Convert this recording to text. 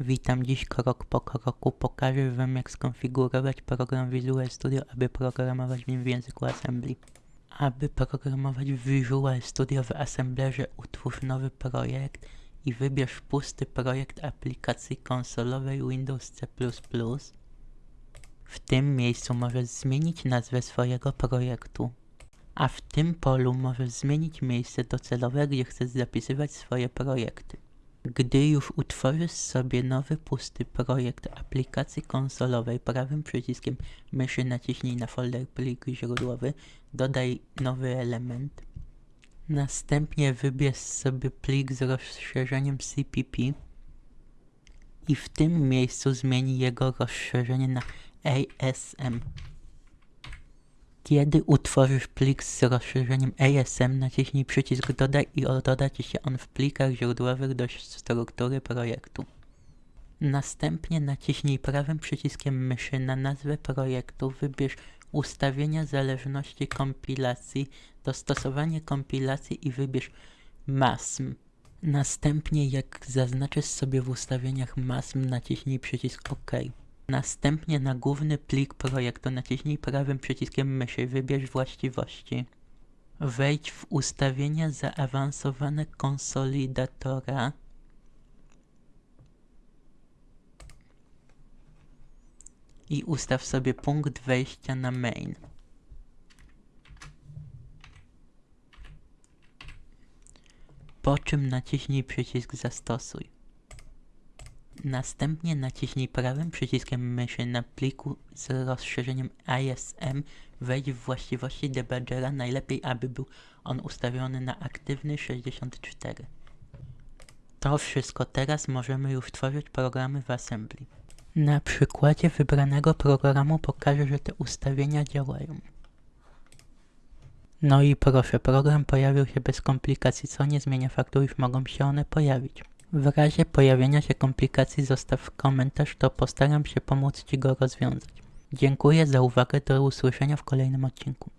Witam dziś krok po kroku pokażę Wam jak skonfigurować program Visual Studio, aby programować w nim w języku Assembly. Aby programować Visual Studio w Assemblerze utwórz nowy projekt i wybierz pusty projekt aplikacji konsolowej Windows C++. W tym miejscu możesz zmienić nazwę swojego projektu. A w tym polu możesz zmienić miejsce docelowe, gdzie chcesz zapisywać swoje projekty. Gdy już utworzysz sobie nowy pusty projekt aplikacji konsolowej, prawym przyciskiem myszy naciśnij na folder plik źródłowy, dodaj nowy element. Następnie wybierz sobie plik z rozszerzeniem CPP i w tym miejscu zmień jego rozszerzenie na ASM. Kiedy utworzysz plik z rozszerzeniem ASM, naciśnij przycisk Dodaj i doda Ci się on w plikach źródłowych do struktury projektu. Następnie naciśnij prawym przyciskiem myszy na nazwę projektu, wybierz ustawienia zależności kompilacji, dostosowanie kompilacji i wybierz MASM. Następnie jak zaznaczysz sobie w ustawieniach MASM, naciśnij przycisk OK. Następnie na główny plik projektu naciśnij prawym przyciskiem myszy, wybierz właściwości. Wejdź w ustawienia zaawansowane konsolidatora. I ustaw sobie punkt wejścia na main. Po czym naciśnij przycisk zastosuj. Następnie naciśnij prawym przyciskiem myszy na pliku z rozszerzeniem ISM, wejdź w właściwości debuggera, najlepiej aby był on ustawiony na aktywny 64. To wszystko, teraz możemy już tworzyć programy w Assembly. Na przykładzie wybranego programu pokażę, że te ustawienia działają. No i proszę, program pojawił się bez komplikacji, co nie zmienia faktu, iż mogą się one pojawić. W razie pojawienia się komplikacji zostaw komentarz, to postaram się pomóc Ci go rozwiązać. Dziękuję za uwagę, do usłyszenia w kolejnym odcinku.